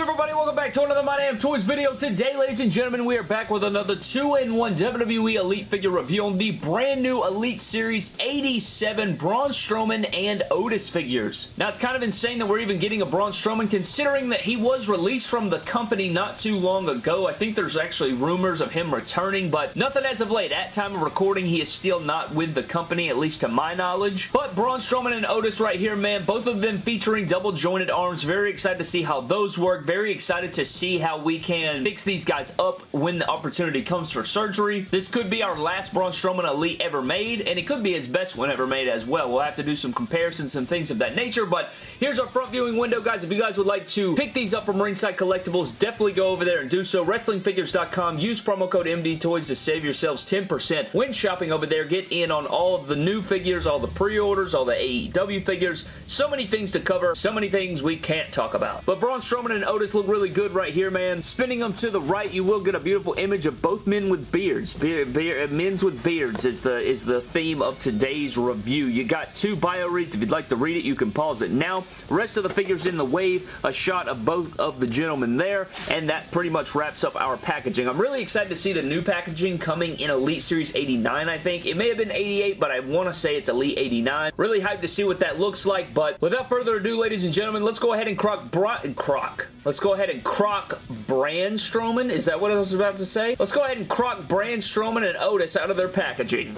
everybody? Welcome back to another My Damn Toys video. Today, ladies and gentlemen, we are back with another 2-in-1 WWE Elite figure review on the brand new Elite Series 87 Braun Strowman and Otis figures. Now, it's kind of insane that we're even getting a Braun Strowman considering that he was released from the company not too long ago. I think there's actually rumors of him returning, but nothing as of late. At time of recording, he is still not with the company, at least to my knowledge. But Braun Strowman and Otis right here, man, both of them featuring double jointed arms. Very excited to see how those work. Very excited to see how we can fix these guys up when the opportunity comes for surgery. This could be our last Braun Strowman Elite ever made, and it could be his best one ever made as well. We'll have to do some comparisons and things of that nature, but here's our front viewing window, guys. If you guys would like to pick these up from Ringside Collectibles, definitely go over there and do so. WrestlingFigures.com. Use promo code MDTOYS to save yourselves 10% when shopping over there. Get in on all of the new figures, all the pre-orders, all the AEW figures. So many things to cover, so many things we can't talk about. But Braun Strowman and Otis look really good right here, man. Spinning them to the right, you will get a beautiful image of both men with beards. Beer, beer, uh, men's with beards is the, is the theme of today's review. You got two bio reads. If you'd like to read it, you can pause it now. Rest of the figures in the wave, a shot of both of the gentlemen there, and that pretty much wraps up our packaging. I'm really excited to see the new packaging coming in Elite Series 89, I think. It may have been 88, but I want to say it's Elite 89. Really hyped to see what that looks like, but without further ado, ladies and gentlemen, let's go ahead and crock... Croc. Let's go ahead and crock Braun Strowman. Is that what I was about to say? Let's go ahead and crock Braun Strowman and Otis out of their packaging.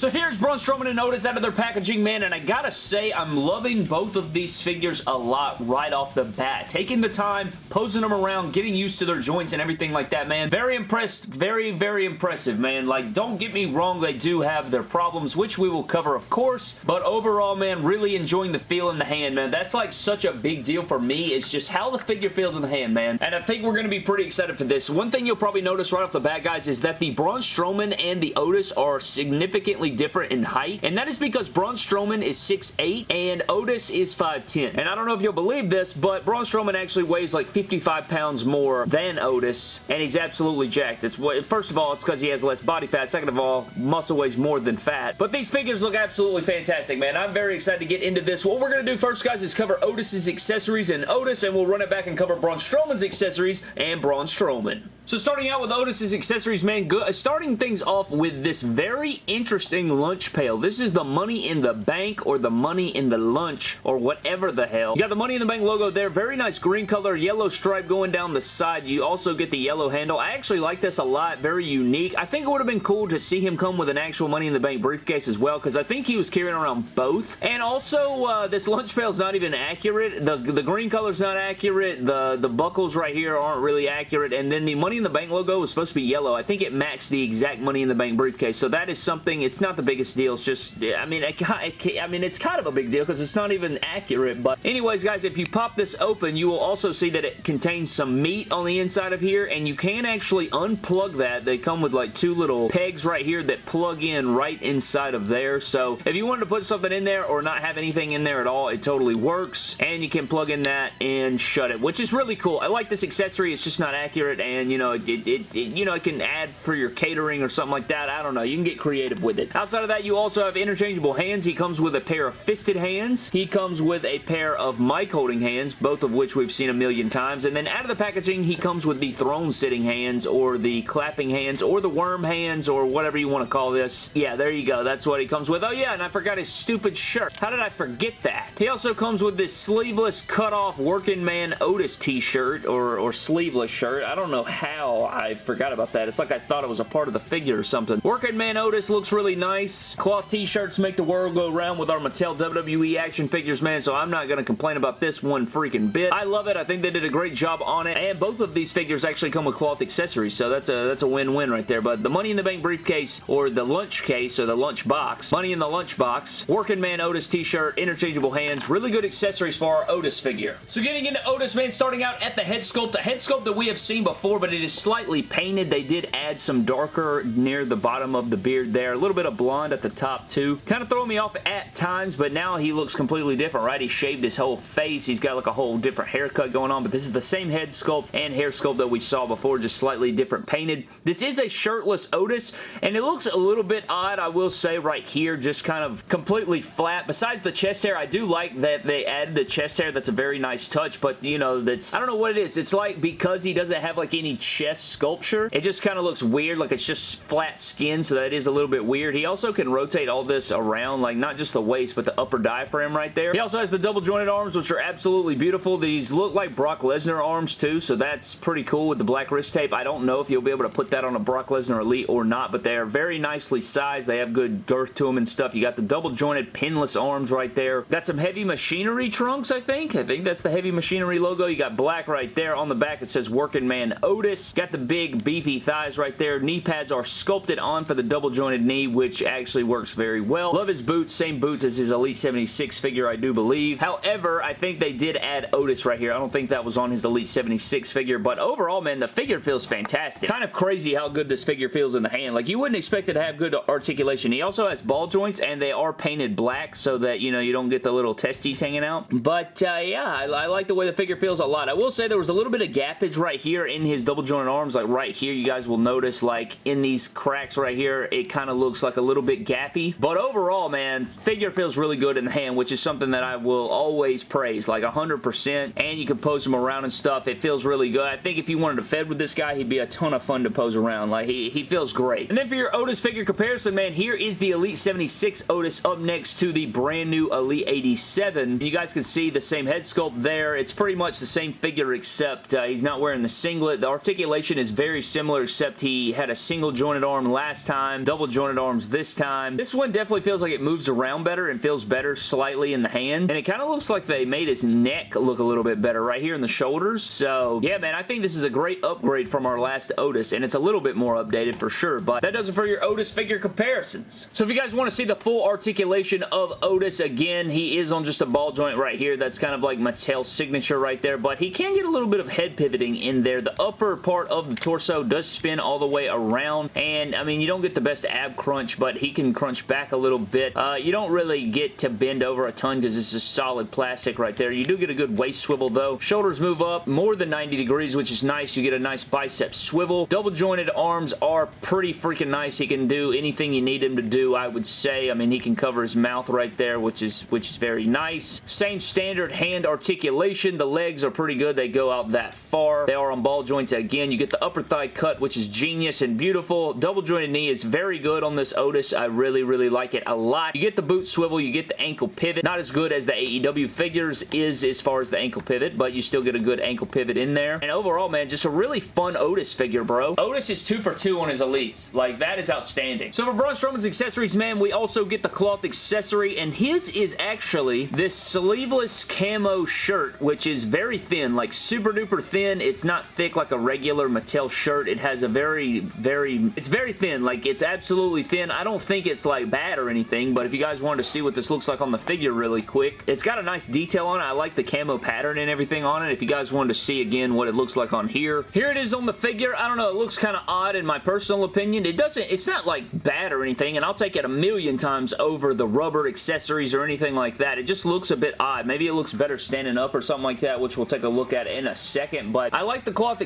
So here's Braun Strowman and Otis out of their packaging, man, and I gotta say, I'm loving both of these figures a lot right off the bat. Taking the time, posing them around, getting used to their joints and everything like that, man. Very impressed, very, very impressive, man. Like, don't get me wrong, they do have their problems, which we will cover, of course, but overall, man, really enjoying the feel in the hand, man. That's like such a big deal for me, is just how the figure feels in the hand, man, and I think we're gonna be pretty excited for this. One thing you'll probably notice right off the bat, guys, is that the Braun Strowman and the Otis are significantly different in height, and that is because Braun Strowman is 6'8", and Otis is 5'10". And I don't know if you'll believe this, but Braun Strowman actually weighs like 55 pounds more than Otis, and he's absolutely jacked. It's what, First of all, it's because he has less body fat. Second of all, muscle weighs more than fat. But these figures look absolutely fantastic, man. I'm very excited to get into this. What we're going to do first, guys, is cover Otis's accessories and Otis, and we'll run it back and cover Braun Strowman's accessories and Braun Strowman. So starting out with Otis's accessories, man, good. starting things off with this very interesting lunch pail. This is the Money in the Bank or the Money in the Lunch or whatever the hell. You got the Money in the Bank logo there. Very nice green color, yellow stripe going down the side. You also get the yellow handle. I actually like this a lot. Very unique. I think it would have been cool to see him come with an actual Money in the Bank briefcase as well because I think he was carrying around both. And also, uh, this lunch pail is not even accurate. The, the green color is not accurate. The, the buckles right here aren't really accurate. And then the Money in the Bank logo was supposed to be yellow. I think it matched the exact Money in the Bank briefcase. So that is something, it's not the biggest deal. It's just, I mean, it, I mean, it's kind of a big deal because it's not even accurate. But anyways, guys, if you pop this open, you will also see that it contains some meat on the inside of here. And you can actually unplug that. They come with like two little pegs right here that plug in right inside of there. So if you wanted to put something in there or not have anything in there at all, it totally works. And you can plug in that and shut it, which is really cool. I like this accessory. It's just not accurate and, you know, it, it, it, it, you know, it can add for your catering or something like that. I don't know. You can get creative with it. Outside of that, you also have interchangeable hands. He comes with a pair of fisted hands. He comes with a pair of mic holding hands, both of which we've seen a million times. And then out of the packaging, he comes with the throne sitting hands or the clapping hands or the worm hands or whatever you want to call this. Yeah, there you go. That's what he comes with. Oh yeah, and I forgot his stupid shirt. How did I forget that? He also comes with this sleeveless cut-off working man Otis t-shirt or, or sleeveless shirt. I don't know how I forgot about that. It's like I thought it was a part of the figure or something. Working Man Otis looks really nice. Cloth t-shirts make the world go round with our Mattel WWE action figures, man, so I'm not going to complain about this one freaking bit. I love it. I think they did a great job on it, and both of these figures actually come with cloth accessories, so that's a that's a win-win right there. But the Money in the Bank briefcase, or the lunch case, or the lunch box, Money in the lunch box, Working Man Otis t-shirt, interchangeable hands, really good accessories for our Otis figure. So getting into Otis, man, starting out at the head sculpt, a head sculpt that we have seen before, but it it is slightly painted. They did add some darker near the bottom of the beard there. A little bit of blonde at the top too. Kind of throwing me off at times, but now he looks completely different, right? He shaved his whole face. He's got like a whole different haircut going on, but this is the same head sculpt and hair sculpt that we saw before, just slightly different painted. This is a shirtless Otis, and it looks a little bit odd, I will say, right here, just kind of completely flat. Besides the chest hair, I do like that they added the chest hair. That's a very nice touch, but, you know, that's, I don't know what it is. It's like because he doesn't have, like, any chest sculpture, it just kind of looks weird, like it's just flat skin, so that is a little bit weird. He also can rotate all this around, like, not just the waist, but the upper diaphragm right there. He also has the double jointed arms, which are absolutely beautiful. These look like Brock Lesnar arms, too, so that's pretty cool with the black wrist tape. I don't know if you'll be able to put that on a Brock Lesnar Elite or not, but they are very nicely sized. They have good girth to them and stuff. You got the double jointed pinless arms right there. Got some heavy machinery trunks, I think. I think that's the heavy machinery logo. You got black right there. On the back, it says Working Man Otis. Got the big beefy thighs right there. Knee pads are sculpted on for the double jointed knee, which actually works very well. Love his boots. Same boots as his Elite 76 figure, I do believe. However, I think they did add Otis right here. I don't think that was on his Elite 76 figure, but overall, man, the figure feels fantastic. Kind of crazy how good this figure feels in the hand. Like, you wouldn't expect it to have good articulation. He also has ball joints, and they are painted black so that, you know, you don't get the little testes hanging out. But, uh, yeah, I, I like the way the figure feels a lot. I will say there was a little bit of gappage right here in his double jointed arms. Like, right here, you guys will notice, like, in these cracks right here, it kind of looks like a little bit gappy. But overall, man, figure feels really good in the hand, which is something that I will always praise. Like, 100%. And you can pose him around and stuff. It feels really good. I think if you wanted to fed with this guy, he'd be a ton of fun to pose around. Like, he, he feels great. And then for your Otis figure comparison, man, here is the Elite 76 Otis up next to the brand new Elite 87. You guys can see the same head sculpt there. It's pretty much the same figure except uh, he's not wearing the singlet. The articulation is very similar except he had a single jointed arm last time, double jointed arms this time. This one definitely feels like it moves around better and feels better slightly in the hand. And it kind of looks like they made his neck look a little bit better right here in the shoulders. So, yeah, man, I think this is a great upgrade from our last Otis, and it's a little bit more updated for sure, but that does it for your Otis figure comparisons. So if you guys want to see the full articulation of Otis, again, he is on just a ball joint right here. That's kind of like Mattel's signature right there, but he can get a little bit of head pivoting in there. The upper part of the torso does spin all the way around, and, I mean, you don't get the best ab crunch, but he can crunch back a little bit. Uh, you don't really get to bend over a ton because this is solid plastic right there. You do get a good waist swivel, though. Shoulders move up more than 90 degrees, which is nice. You get a nice bicep swivel. Double jointed arms are pretty freaking nice. He can do anything you need him to do, I would say. I mean, he can cover his mouth right there, which is which is very nice. Same standard hand articulation. The legs are pretty good. They go out that far. They are on ball joints again. You get the upper thigh cut, which is genius and beautiful. Double jointed knee is very good on this Otis. I really, really like it a lot. You get the boot swivel. You get the ankle pivot. Not as good as the AEW figures is as far as the ankle pivot, but you still get a good ankle pivot in there. And overall, man, just a really fun Otis figure, bro. Otis is two for two on his elites. Like, that is outstanding. So for Braun Strowman's accessories, man, we also get the cloth accessory, and his is actually this sleeveless camo shirt, which is very thin, like super duper thin. It's not thick like a regular Mattel shirt. It has a very, very, it's very thin. Like, it's absolutely thin. I don't think it's like bad or anything, but if you guys wanted to see what this looks like on the figure really quick, it's got a nice detail on it. I like the camo pattern and everything on it. If you guys wanted to see again what it looks like on here. Here it is on the figure. I don't know. It looks kind of odd in my personal opinion. It doesn't, it's not like bad or anything, and I'll take it a million times over the rubber accessories or anything like that. It just looks a bit odd. Maybe it looks better standing up or something like that, which we'll take a look at in a second, but I like the cloth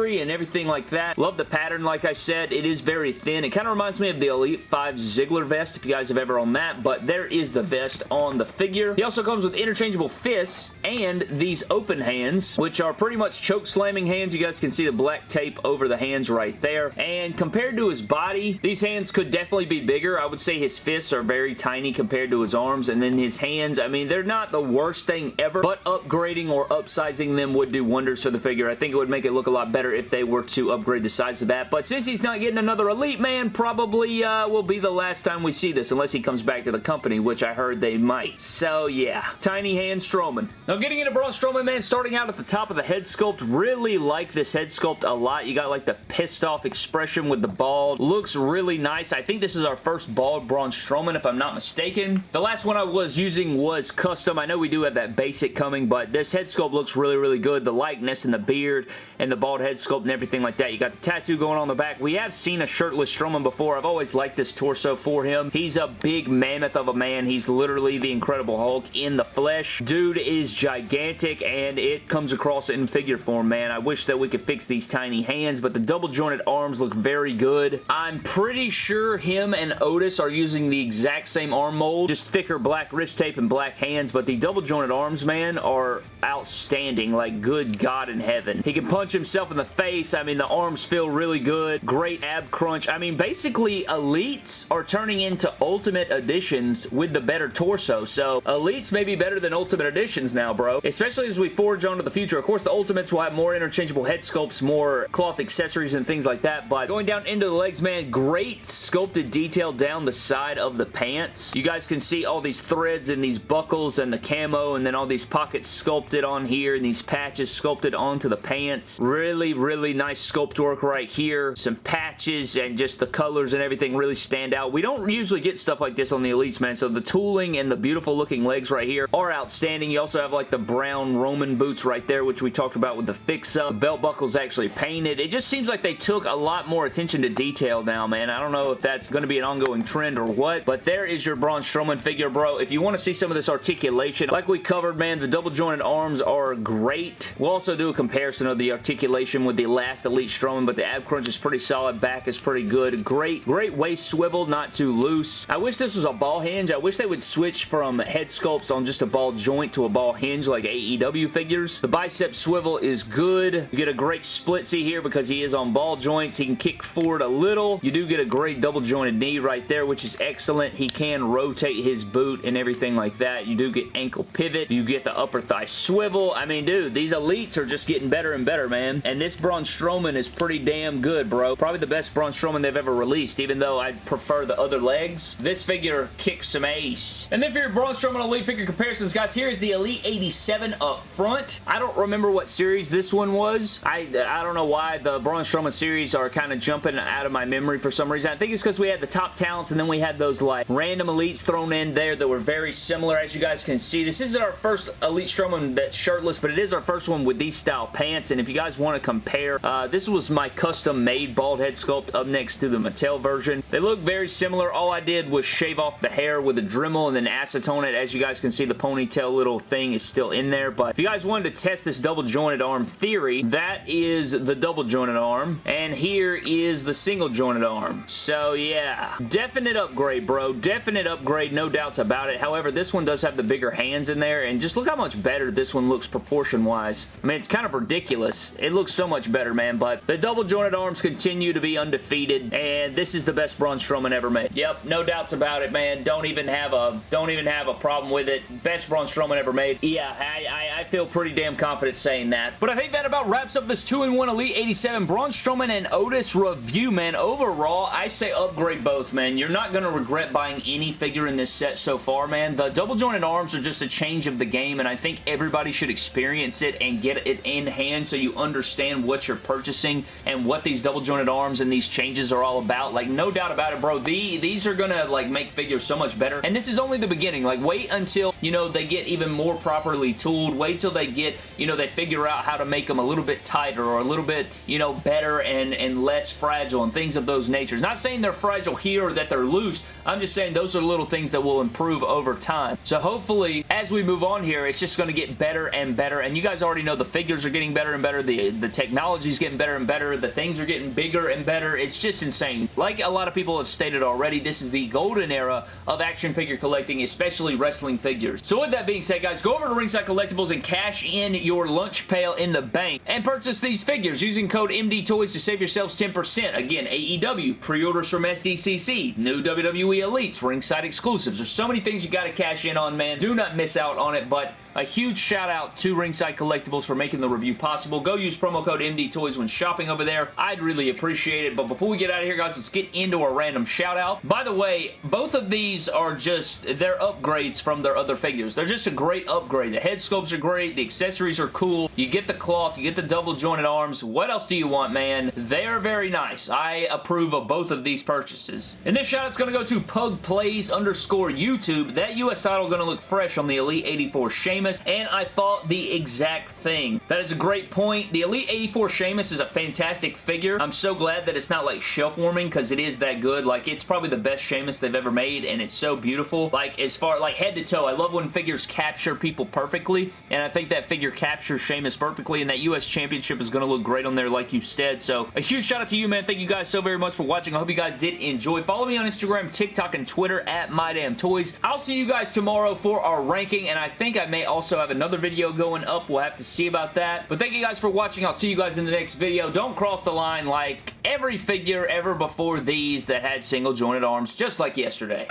accessory and everything like that. Love the pattern, like I said. It is very thin. It kind of reminds me of the Elite 5 Ziggler vest, if you guys have ever owned that, but there is the vest on the figure. He also comes with interchangeable fists and these open hands, which are pretty much choke slamming hands. You guys can see the black tape over the hands right there, and compared to his body, these hands could definitely be bigger. I would say his fists are very tiny compared to his arms, and then his hands, I mean, they're not the worst thing ever, but upgrading or upsizing them would do wonders for the figure. I think it would make it look a lot better if they were to upgrade the size of that, but since he's not getting another Elite Man, probably uh, will be the last time we see this, unless he comes back to the company, which I heard they might. So, yeah. Tiny hand Strowman. Now, getting into Braun Strowman, man, starting out at the top of the head sculpt, really like this head sculpt a lot. You got, like, the pissed off expression with the bald. Looks really nice. I think this is our first bald Braun Strowman, if I'm not mistaken. The last one I was using was custom. I know we do have that basic coming, but this head sculpt looks really, really good. The likeness and the beard and the bald head sculpt and everything like that. You got the tattoo going on the back. We have seen a shirtless Strowman before. I've always liked this torso for him. He's a big mammoth of a man. He's literally the Incredible Hulk in the flesh. Dude is gigantic and it comes across in figure form, man. I wish that we could fix these tiny hands, but the double jointed arms look very good. I'm pretty sure him and Otis are using the exact same arm mold, just thicker black wrist tape and black hands, but the double jointed arms, man, are outstanding. Like, good God in heaven. He can punch himself in the face. I mean, the arms feel really good. Great ab crunch. I mean, basically, Elites are turning into Ultimate Editions with the better torso. So, Elites may be better than Ultimate Editions now, bro. Especially as we forge on to the future. Of course, the Ultimates will have more interchangeable head sculpts, more cloth accessories and things like that. But going down into the legs, man, great sculpted detail down the side of the pants. You guys can see all these threads and these buckles and the camo and then all these pockets sculpted on here and these patches sculpted onto the pants. Really, really nice sculpt work right here. Some patches and just the colors and everything really stand out. We don't usually get stuff like this on the Elites, man, so the tooling and the beautiful looking legs right here are outstanding. You also have like the brown Roman boots right there, which we talked about with the fix-up. Belt buckle's actually painted. It just seems like they took a lot more attention to detail now, man. I don't know if that's going to be an ongoing trend or what, but there is your Braun Strowman figure, bro. If you want to see some of this articulation, like we covered, man, the double jointed arms are great. We'll also do a comparison of the articulation with the last Elite Strowman, but the ab crunch is pretty solid. Back is pretty good. Great, great waist swivel, not too loose. I wish this was a ball hinge. I wish they would switch from head sculpts on just a ball joint to a ball hinge like AEW figures. The bicep swivel is good. You get a great splitsy here because he is on ball joints. He can kick forward a little. You do get a great double jointed knee right there, which is excellent. He can rotate his boot and everything like that. You do get ankle pivot. You get the upper thigh swivel. I mean, dude, these elites are just getting better and better, man. And this Braun Strowman is pretty damn good, bro. Probably the best Braun Strowman they've ever released, even though I prefer the other legs. This figure kicks some ace. And then for your Braun Strowman Elite figure comparisons, guys, here is the Elite 87 up front. I don't remember what series this one was. I, I don't know why the Braun Strowman series are kind of jumping out of my memory for some reason. I think it's because we had the top talents and then we had those like random elites thrown in there that were very similar as you guys can see. This is our first Elite Strowman that's shirtless, but it is our first one with these style pants, and if you guys want to compare, uh, this was my custom-made bald head sculpt up next to the Mattel version. They look very similar. All I did was shave off the hair with a Dremel and then acetone it. As you guys can see, the ponytail little thing is still in there, but if you guys wanted to test this double jointed arm theory, that is the double jointed arm, and here is the single jointed arm. So yeah, definite upgrade, bro. Definite upgrade, no doubts about it. However, this one does have the bigger hands in there, and just look how much better this one looks proportion-wise. I mean, it's kind of ridiculous. It looks so much better, man, but the double jointed arms continue to be undefeated, and this is the best Braun Strowman ever made. Yep, no doubts about it, man. Don't even have a don't even have a problem with it. Best Braun Strowman ever made. Yeah, I, I, I feel pretty damn confident saying that. But I think that about wraps up this 2-in-1 Elite 87 Braun Strowman and Otis review, man. Overall, I say upgrade both, man. You're not going to regret buying any figure in this set so far, man. The double jointed arms are just a change of the game, and I think everybody should experience it and get it in hand so you understand what you're purchasing and what these double jointed arms and these changes are all about. Like, no doubt about it, bro. The, these are going to, like, make figures so much better. And this is only the beginning. Like, wait until, you know, they get even more properly tooled. Wait till they get, you know, they figure out how to make them a little bit tighter or a little bit, you know, better and, and less fragile and things of those natures. Not saying they're fragile here or that they're loose. I'm just saying those are little things that will improve over time. So hopefully, as we move on here, it's just going to get better and better. And you guys already know the figures are getting better and better. The, the technology is getting better and better. The things are getting bigger and better. It's just insane. Like a lot of people have stated already, this is the golden era of action figure collecting, especially wrestling figures. So with that being said, guys, go over to Ringside Collectibles and cash in your lunch pail in the bank and purchase these figures using code MDTOYS to save yourselves 10%. Again, AEW, pre-orders from SDCC, new WWE Elites, Ringside exclusives. There's so many things you got to cash in on, man. Do not miss out on it, but a huge shout out to Ringside Collectibles for making the review possible. Go use promo code MDTOYS when shopping over there. I'd really appreciate it. But before we get out of here, guys, let's get into a random shout out. By the way, both of these are just, they're upgrades from their other figures. They're just a great upgrade. The head sculpts are great. The accessories are cool. You get the cloth. You get the double jointed arms. What else do you want, man? They are very nice. I approve of both of these purchases. And this shout out's going to go to Pug Plays underscore YouTube. That US title going to look fresh on the Elite 84 Shane Sheamus, and I thought the exact thing. That is a great point. The Elite 84 Sheamus is a fantastic figure. I'm so glad that it's not like shelf warming because it is that good. Like, it's probably the best Sheamus they've ever made, and it's so beautiful. Like, as far, like, head to toe, I love when figures capture people perfectly, and I think that figure captures Sheamus perfectly, and that U.S. Championship is going to look great on there like you said. So, a huge shout out to you, man. Thank you guys so very much for watching. I hope you guys did enjoy. Follow me on Instagram, TikTok, and Twitter at MyDamnToys. I'll see you guys tomorrow for our ranking, and I think I may also have another video going up. We'll have to see about that. But thank you guys for watching. I'll see you guys in the next video. Don't cross the line like every figure ever before these that had single jointed arms, just like yesterday.